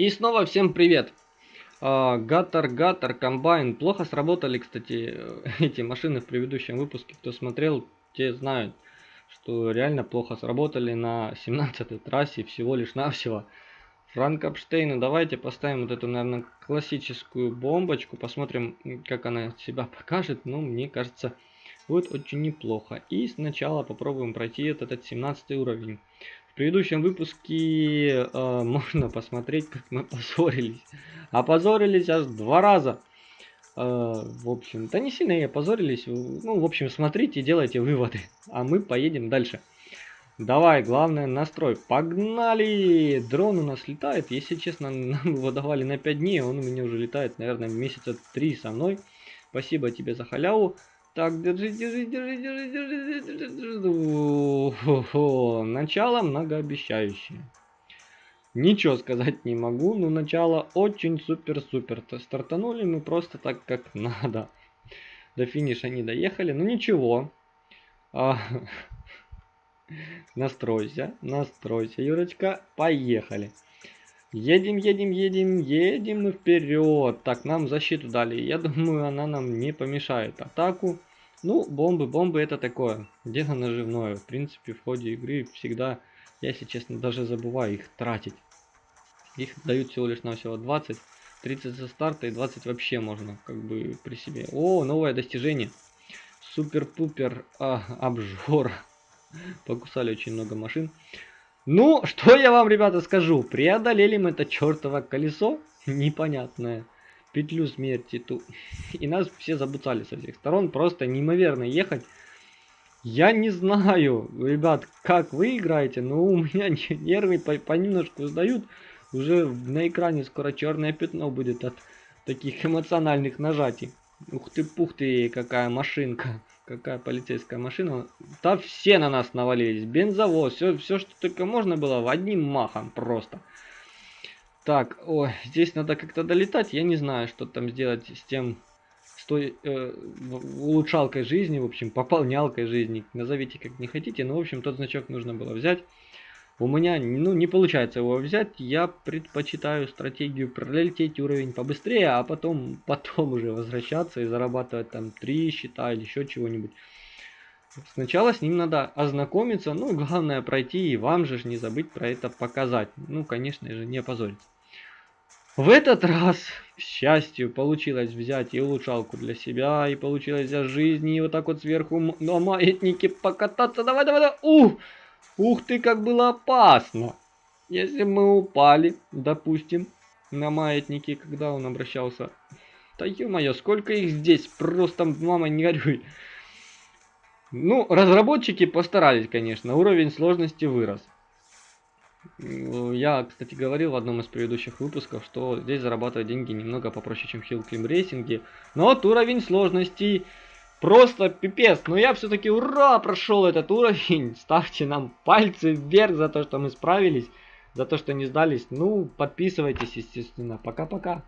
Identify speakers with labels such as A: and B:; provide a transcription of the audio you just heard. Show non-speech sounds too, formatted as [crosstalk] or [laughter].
A: И снова всем привет! Гаттер, Гаттер, Комбайн. Плохо сработали, кстати, [laughs] эти машины в предыдущем выпуске. Кто смотрел, те знают, что реально плохо сработали на 17-й трассе всего лишь навсего. Франкопштейну давайте поставим вот эту, наверное, классическую бомбочку. Посмотрим, как она себя покажет. Ну, мне кажется, будет очень неплохо. И сначала попробуем пройти этот 17 уровень. В предыдущем выпуске э, [laughs] можно посмотреть, как мы позорились. Опозорились аж два раза. Э, в общем, да не сильно и опозорились. Ну, в общем, смотрите, делайте выводы. А мы поедем дальше. Давай, главное настрой. Погнали! Дрон у нас летает. Если честно, [laughs] нам его давали на 5 дней. Он у меня уже летает, наверное, месяца 3 со мной. Спасибо тебе за халяву. Так, держи, держи, держи, держи, держи, держи, держи. Начало многообещающее. Ничего сказать не могу, но начало очень супер-супер. Стартанули мы просто так, как [laughs] надо. До финиша не доехали, но ничего. А, [laughs] настройся, настройся, Юрочка. Поехали. Едем, едем, едем, едем вперед. Так, нам защиту дали. Я думаю, она нам не помешает атаку. Ну, бомбы, бомбы это такое. Дело наживное. В принципе, в ходе игры всегда, я, если честно, даже забываю их тратить. Их дают всего лишь на всего 20. 30 за старта и 20 вообще можно, как бы, при себе. О, новое достижение. Супер-пупер а, обжор. Покусали очень много машин. Ну, что я вам, ребята, скажу. Преодолели мы это чертово колесо непонятное. Петлю смерти ту. [laughs] И нас все забуцали со всех сторон. Просто неимоверно ехать. Я не знаю, ребят, как вы играете, но у меня [laughs] нервы понемножку сдают. Уже на экране скоро черное пятно будет от таких эмоциональных нажатий. Ух ты, пух ты, какая машинка. Какая полицейская машина. Да все на нас навалились. Бензовоз, все, все что только можно было, в одним махом просто. Так, ой, здесь надо как-то долетать. Я не знаю, что там сделать с тем, с той э, улучшалкой жизни, в общем, пополнялкой жизни. Назовите как не хотите, но, в общем, тот значок нужно было взять. У меня ну, не получается его взять. Я предпочитаю стратегию пролететь уровень побыстрее, а потом, [laughs] потом уже возвращаться и зарабатывать там 3 счета или еще чего-нибудь. Сначала с ним надо ознакомиться, ну главное пройти и вам же не забыть про это показать. Ну, конечно же, не опозориться. В этот раз, к счастью, получилось взять и улучшалку для себя, и получилось взять жизни, и вот так вот сверху на маятнике покататься. Давай, давай, давай. Ух! Ух ты, как было опасно! Если мы упали, допустим, на маятнике, когда он обращался... Да ё-моё, сколько их здесь, просто, мама, не горюй. Ну, разработчики постарались, конечно, уровень сложности вырос. Я, кстати, говорил в одном из предыдущих выпусков, что здесь зарабатывать деньги немного попроще, чем в Hill Climb Racing. Но вот уровень сложности Просто пипец. Но я все-таки ура прошел этот уровень. [laughs] Ставьте нам пальцы вверх за то, что мы справились. За то, что не сдались. Ну, подписывайтесь, естественно. Пока-пока.